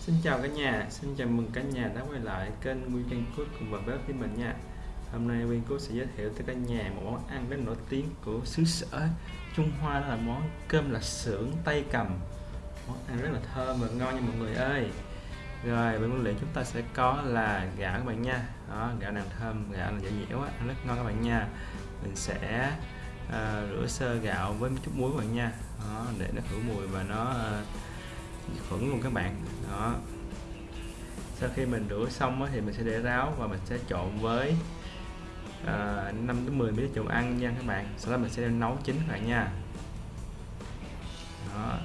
Xin chào cả nhà, xin chào mừng cả nhà đã quay lại kênh Nguyên Văn Cốt cùng vào bếp với mình nha. Hôm nay Nguyên Cốt sẽ giới thiệu tới cả nhà một món ăn rất nổi tiếng của xứ sở Trung Hoa đó là món cơm là xưởng tay cầm. Món ăn rất là thơm và ngon nha mọi người ơi. Rồi, bên nguyên liệu chúng ta sẽ có là gạo các bạn nha. Đó, Gạo nàng thơm, gạo là dễ dẻo ăn rất ngon các bạn nha. Mình sẽ uh, rửa sơ gạo với một chút muối các bạn nha. Đó, để nó khử mùi và nó uh, khuẩn luôn các bạn. Đó. Sau khi mình rửa xong thì mình sẽ để ráo và mình sẽ trộn với à, uh, 5 đến 10 ml dầu ăn nha các bạn. Sau đó mình sẽ nấu chín các bạn nha. Đó.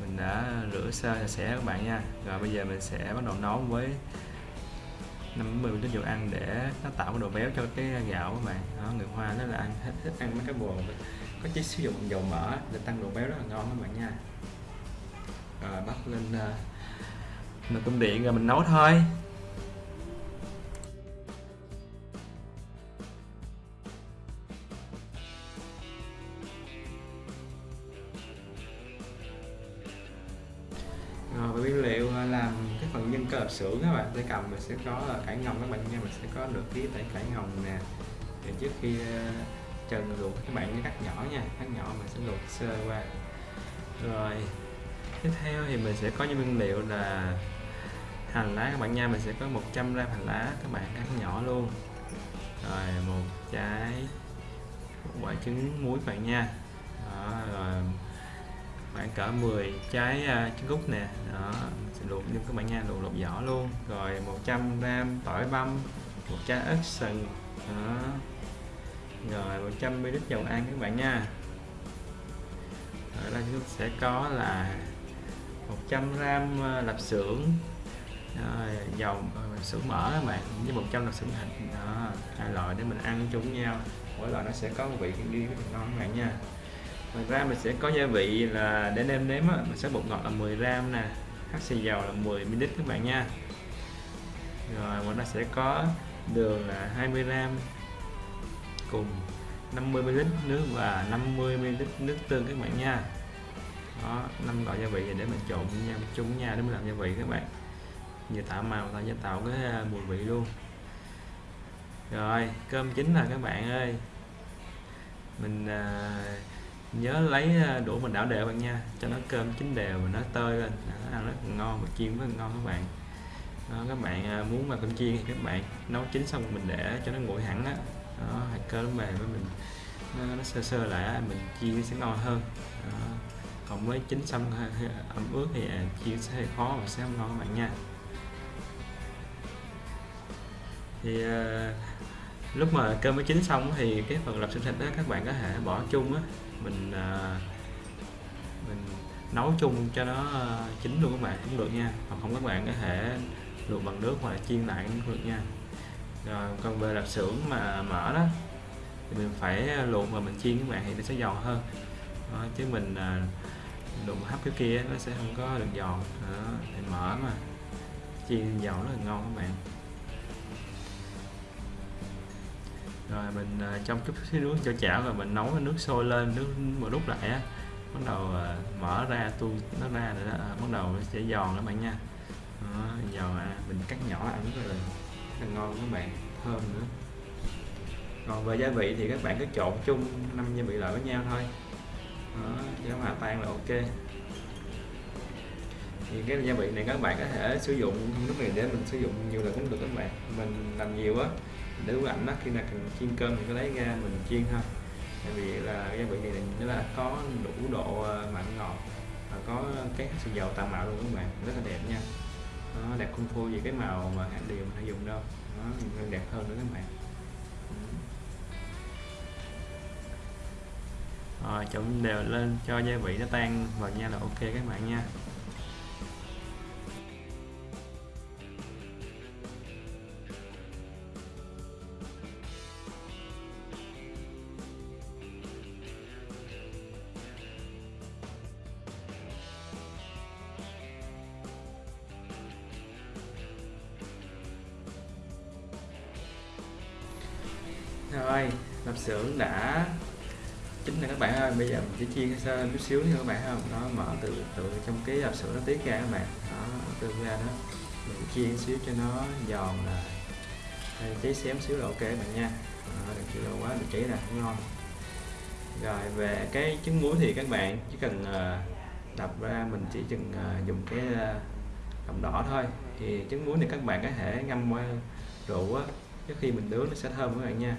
Mình đã rửa sơ sạch sẽ các bạn nha. Rồi bây giờ mình sẽ bắt đầu nấu với 5 10 ml dầu ăn để nó tạo cái độ béo cho cái gạo các bạn. Đó, người Hoa nó là ăn thích, thích ăn mấy cái bùa, có chỉ sử dụng dầu mỡ để tăng độ béo rất là ngon các bạn nha rồi bắt lên uh, nồi cơm điện rồi mình nấu thôi. Ờ, rồi và nguyên liệu ờ, làm cái phần nhân cơ hợp xưởng các bạn tay cầm mình sẽ có là cải ngồng các bạn nha mình sẽ có được cái tẩy cải ngồng nè. Thì trước khi trần luộc các bạn như cắt nhỏ nha cắt nhỏ mình sẽ luộc sơ qua. Rồi tiếp theo thì mình sẽ có những nguyên liệu là hành lá các bạn nha. Mình sẽ có 100 gram hành lá các bạn cắt nhỏ luôn. Rồi một trái một quả trứng muối các bạn nha. Đó, rồi khoảng cỡ 10 trái uh, trứng cút nè. Đó mình sẽ luộc nhưng các bạn nha luộc lột vỏ luôn. Rồi 100 gram tỏi băm một trái ớt sừng. Đó. Rồi 100 ml dầu ăn các bạn nha. Ở đây chúng sẽ có là 100 gram ờ, lạp xưởng. Rồi, dầu ờ, xưởng mỡ các bạn với 100 lạp xưởng thịt. Đó hai loại để mình ăn chung với nhau. Mỗi loại nó sẽ có một vị riêng ngon các bạn nha. Ngoài ra mình sẽ có gia vị là để nêm nếm á, mình sẽ bột ngọt là 10 gram nè hắc xì dầu là 10 ml các bạn nha. Rồi ngoài ra sẽ có đường là 20 gram cùng 50 ml nước và 50 ml nước tương các bạn nha đó năm loại gia vị để mình trộn với nhau chung với nhau để mình làm gia vị các bạn. Vừa tạo màu tạo cho tạo cái à, mùi vị luôn. Rồi cơm chín là các bạn ơi. Mình à, nhớ lấy à, đũa mình đảo đều bạn nha cho nó cơm chín đều và nó tơi lên. Nó ăn rất ngon và chiên rất ngon các bạn. Đó, các bạn à, muốn mà cơm chiên thì các bạn nấu chín xong mình để cho nó nguội hẳn á. Đó, hạt cơm mềm với mình nó, nó sơ sơ lại mình chiên sẽ ngon hơn. Đó còn mới chín xong ẩm ướt thì à, chiên sẽ hơi khó và sẽ không ngon các bạn nha. Thì à, lúc mà cơm mới chín xong thì cái phần lạp xưởng thịt đó các bạn có thể bỏ chung á. Mình à, mình nấu chung cho nó chín luôn các bạn cũng được nha. Hoặc không các bạn có thể luộc bằng nước hoặc là chiên lại cũng được nha. Rồi còn về lạp xưởng mà mở đó thì mình phải luộc và mình chiên các bạn thì nó sẽ giòn hơn. Đó, chứ mình đụng hấp cái kia nó sẽ không có được giòn. Đó, thì mở mà. Chiên giòn rất là ngon các bạn. Rồi mình à, trong chút xíu nước cho chảo rồi mình nấu nước sôi lên nước một lúc lại á bắt đầu à, mở ra tu nó ra rồi đó, à, bắt đầu nó sẽ giòn các bạn nha. Đó, giòn à, mình cắt nhỏ ăn rất là, rất là ngon các bạn thơm nữa. Còn về gia vị thì các bạn cứ trộn chung năm gia vị lại với nhau thôi đó, cho hòa tan là ok. Thì cái gia vị này các bạn có thể sử dụng lúc này để mình sử dụng nhiều lần cũng được các bạn. Mình làm nhiều á để bức ảnh đó khi nào cần chiên cơm thì có lấy ra mình chiên thôi. Tại vì là gia vị này nó là có đủ độ ờ, mặn ngọt và có cái xì dầu tạo màu luôn các bạn rất là đẹp nha. Nó đẹp không thua gì cái màu mà hạt điều mình hay dùng đâu. Nó đẹp hơn nữa các bạn. Ờ, rồi trộn đều lên cho gia vị nó tan. Vào nha là ok các bạn nha. Rồi lạp xưởng đã chính là các bạn ơi. Bây giờ mình chỉ chiên sơ chút xíu nha các bạn không nó mở từ từ trong cái hộp sữa nó tiết ra các bạn. Đó từ ra đó. Mình chiên xíu cho nó giòn là cháy xém xíu là ok các bạn nha. Đó, đừng chịu quá bị cháy là không ngon. Rồi về cái trứng muối thì các bạn chỉ cần uh, đập ra mình chỉ cần uh, ờ, dùng cái uh, đỏ thôi. Thì trứng muối thì các bạn có thể ngâm qua rượu á trước khi mình nướng nó sẽ thơm các bạn nha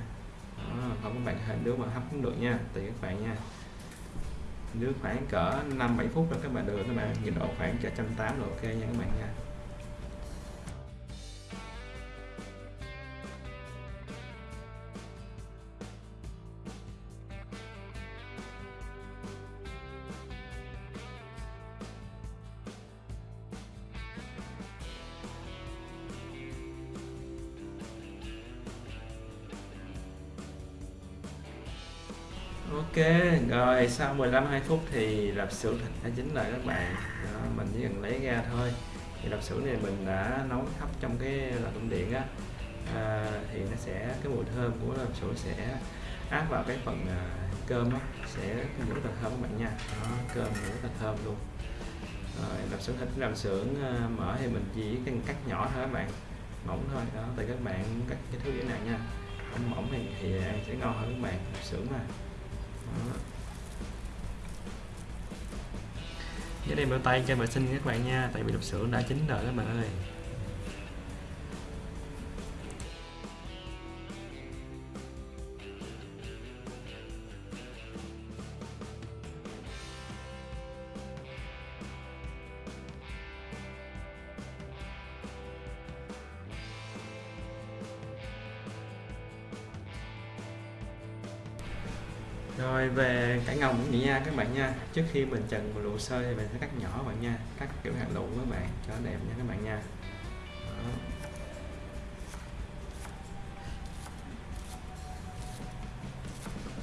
đó, không các bạn có thể mà hấp cũng được nha tùy các bạn nha. Nướng khoảng cỡ 5 7 phút rồi các bạn được các bạn. Nhiệt độ khoảng 180 độ ok nha các bạn nha. Ok, rồi sau 15 2 phút thì lạp xưởng thịt đã chín rồi các bạn. Đó, mình chỉ cần lấy ra thôi. Thì lạp xưởng này mình đã nấu hấp trong cái lò tôm điện á. À, thì nó sẽ cái mùi thơm của lạp xưởng sẽ áp vào cái phần à, cơm á, sẽ rất là thơm các bạn nha. Đó, cơm rất là thơm luôn. Rồi lạp xưởng thịt làm xưởng à, mở thì mình chỉ cần cắt nhỏ thôi các bạn, mỏng thôi. Đó, thì các bạn cắt cái thứ như này nha. Không mỏng thì, thì ăn sẽ ngon hơn các bạn. Lạp xưởng mà. Dưới đây bao tay cho vệ sinh các bạn nha, Tại vì lục sữa đã chín rồi các bạn ơi. Về cải ngồng cũng vậy nha các bạn nha. Trước khi mình trần một lụ sơ thì mình sẽ cắt nhỏ bạn nha. Cắt kiểu hạt lụ các bạn cho đẹp nha các bạn nha. Đó.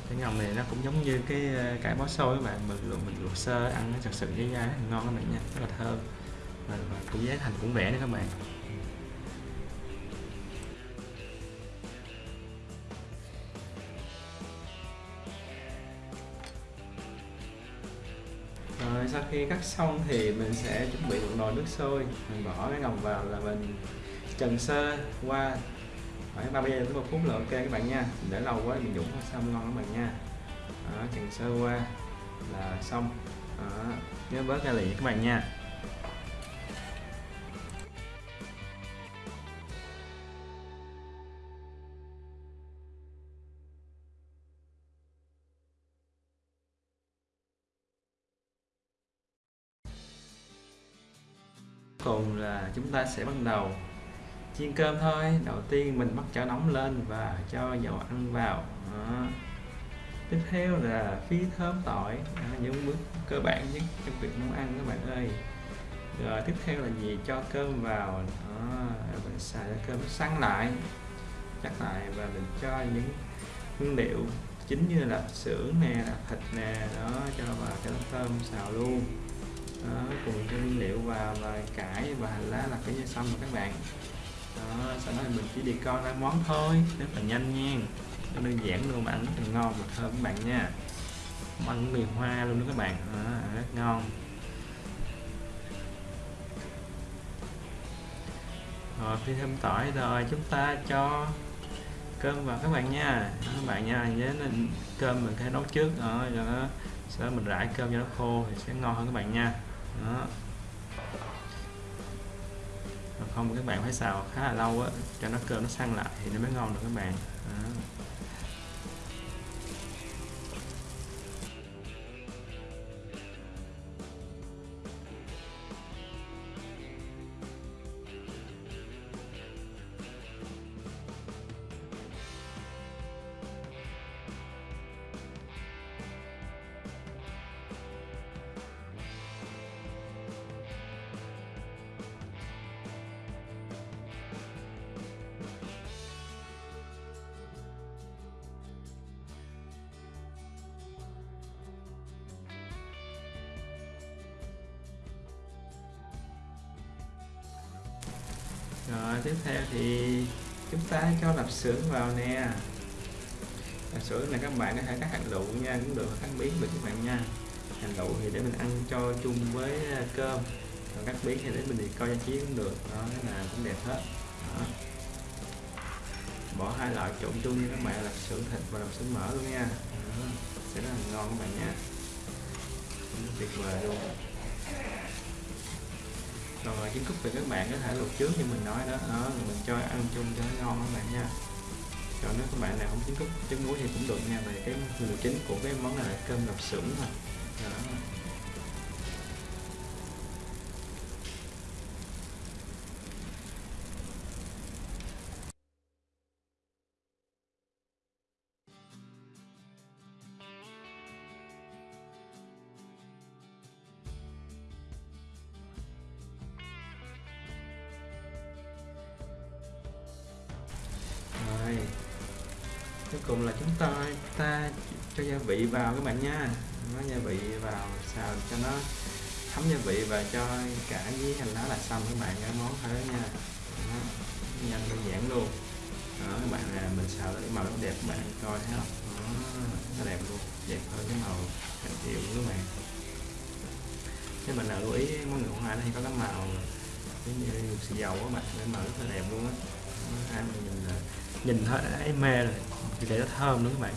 cái ngồng này nó cũng giống như cái ờ, cải bó xôi các bạn. Mình luộc mình luộc sơ ăn nó thật sự với da ngon các bạn nha. Rất là thơm. Và, và cũng giá thành cũng rẻ nữa các bạn. Sau khi cắt xong thì mình sẽ chuẩn bị một nồi nước sôi. Mình bỏ cái ngồng vào là mình trần sơ qua khoảng 30 giây đến một phút là ok các bạn nha. Để lâu quá mình dũng xong ngon các bạn nha. Đó, trần sơ qua là xong. Đó, nhớ bớt ra lì các bạn nha. Cùng là chúng ta sẽ bắt đầu. Chiên cơm thôi. Đầu tiên mình bắt chảo nóng lên và cho dầu ăn vào. Đó. tiếp theo là phi thơm tỏi. Đó, những bước cơ bản nhất trong việc nấu ăn các bạn ơi. Rồi tiếp theo là gì? Cho cơm vào. Đó, mình xài cơm săn lại chắc lại và mình cho những nguyên liệu chính như là sữa nè là thịt nè đó cho vào cho nó thơm xào luôn đó, cùng cái nguyên liệu vào và cải và hành lá là cái như xong rồi các bạn. Đó, sau đó mình chỉ đi con ra món thôi rất là nhanh nha. Nó đơn giản luôn mà ăn rất là ngon và thơm các bạn nha. Ăn mì hoa luôn đó các bạn. Đó, rất ngon. Rồi khi thêm tỏi rồi chúng ta cho cơm vào các bạn nha. Các bạn nha nhớ nên cơm mình phải nấu trước. Rồi đó sau đó mình rải cơm cho nó khô thì sẽ ngon hơn các bạn nha đó không, các bạn phải xào khá là lâu á, cho nó cơm nó săn lại thì nó mới ngon được các bạn đó. Rồi, tiếp theo thì chúng ta cho lạp xưởng vào nè. Lạp xưởng này các bạn có thể cắt hạt lựu nha, cũng được, cắt biến được các bạn nha. Hạt lựu thì để mình ăn cho chung với ờ, cơm. Còn cắt biến thì để mình đi coi giải trí cũng được, đó, cái nào cũng đẹp hết. Đó. bỏ hai loại trộn chung như các bạn, lạp xưởng thịt và lạp xưởng mỡ luôn nha. Đó. sẽ rất là ngon các bạn nha. Tuyệt vời luôn rồi trứng cút thì các bạn có thể luộc trước như mình nói đó, đó mình cho ăn chung cho nó ngon các bạn nha. Còn nếu các bạn nào không trứng cút trứng muối thì cũng được nha về cái nguồn chính của cái món này là cơm lạp xưởng thôi đó. Cùng là chúng ta ta cho gia vị vào các bạn nha. Nó gia vị vào xào cho nó thấm gia vị và cho cả với hành lá là xong các bạn cái món thôi đó nha. Đó. nhanh đơn giản luôn. Đó các bạn là mình xào để màu nó đẹp các bạn coi thấy không? Đó, nó đẹp luôn đẹp hơn cái màu hạt triệu của các bạn. Nếu mình nào lưu ý món người hoa thì có cái màu giống như xì dầu các bạn cái màu rất là đẹp luôn á. Ăn nhìn là nhìn thấy ấy thấy mê rồi thì để nó thơm nữa các bạn.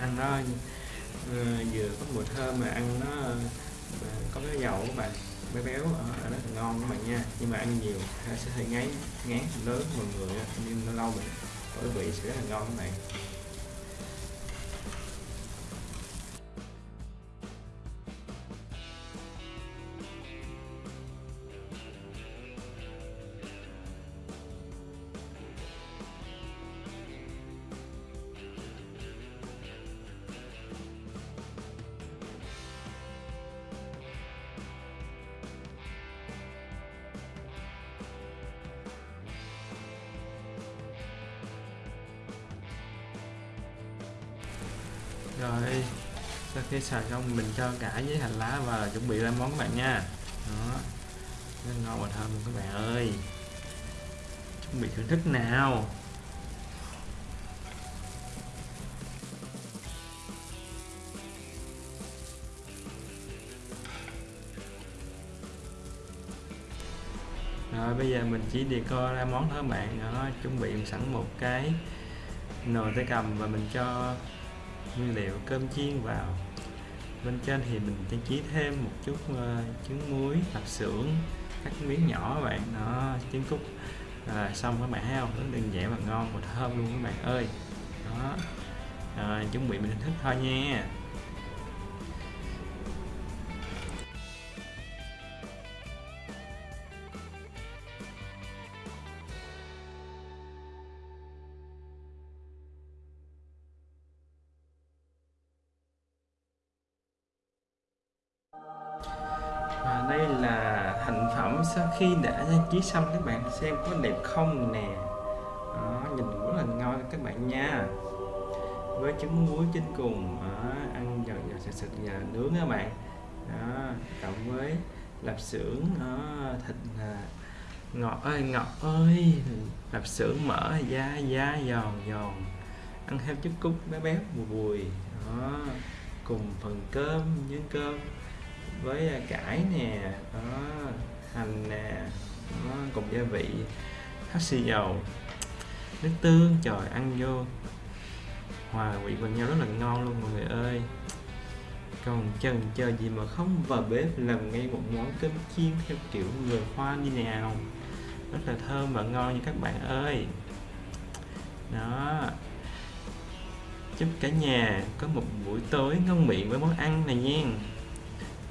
Ăn nó uh, vừa có mùi thơm mà ăn nó uh, có cái dầu các bạn béo béo ờ, ở, ở thì ngon các bạn nha. Nhưng mà ăn nhiều sẽ hơi ngấy ngán lớn mọi người nhưng nó lâu mình có vị sẽ rất là ngon các bạn. Rồi, sau khi xài xong mình cho cả với hành lá và chuẩn bị ra món các bạn nha. Đó. Nó ngon và thơm các bạn ơi. Chuẩn bị thưởng thức nào? Rồi, bây giờ mình chỉ đi co ra món thôi bạn. Đó, chuẩn bị sẵn một cái nồi tay cầm và mình cho nguyên liệu cơm chiên vào. Bên trên thì mình trang trí thêm một chút uh, trứng muối hạt xưởng cắt miếng nhỏ các bạn. Nó trứng cút. À, xong các bạn thấy không? Rất đơn giản và ngon và thơm luôn các bạn ơi. Đó. À, chuẩn bị mình thức thôi nha. Khi đã trang trí xong các bạn xem có đẹp không nè. Đó, nhìn rất là ngon các bạn nha. Với trứng muối trên cùng đó, ăn giòn giòn sạch sạch và nướng các bạn. Đó, cộng với lạp xưởng đó, thịt à, ngọt ơi ngọt ơi. Lạp xưởng mỡ da da giòn giòn. Ăn theo chút cúc béo béo bùi bùi. Đó cùng phần cơm nhân cơm với à, cải nè. Đó hành nè đó, cùng gia vị hắc xì dầu nước tương trời ăn vô. Hòa quyện vào nhau rất là ngon luôn mọi người ơi. Còn chần chờ gì mà không vào bếp làm ngay một món cơm chiên theo kiểu người hoa như nào. Rất là thơm và ngon như các bạn ơi. Đó. Chúc cả nhà có một buổi tối ngon miệng với món ăn này nha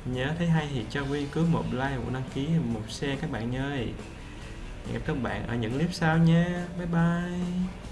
nhớ thấy hay thì cho Quy cứ một like, một đăng ký, một share các bạn ơi. Hẹn gặp các bạn ở những clip sau nha. Bye bye.